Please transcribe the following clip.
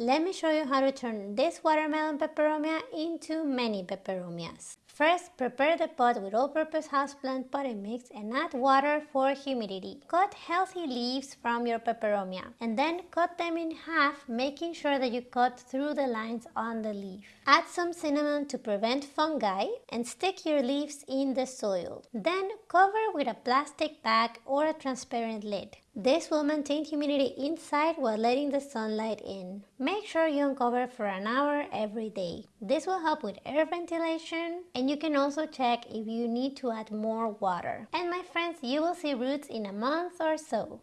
Let me show you how to turn this watermelon peperomia into many peperomias. First, prepare the pot with all-purpose houseplant potting mix and add water for humidity. Cut healthy leaves from your peperomia and then cut them in half, making sure that you cut through the lines on the leaf. Add some cinnamon to prevent fungi and stick your leaves in the soil. Then cover with a plastic bag or a transparent lid. This will maintain humidity inside while letting the sunlight in. Make sure you uncover for an hour every day. This will help with air ventilation and you can also check if you need to add more water. And my friends, you will see roots in a month or so.